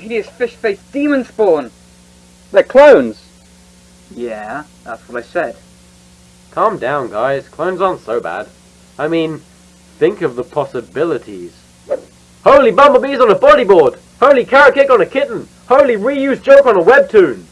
hideous fish-faced demon spawn. They're clones. Yeah, that's what I said. Calm down, guys. Clones aren't so bad. I mean, think of the possibilities. Holy bumblebees on a bodyboard! Holy carrot cake on a kitten! Holy reused joke on a webtoon!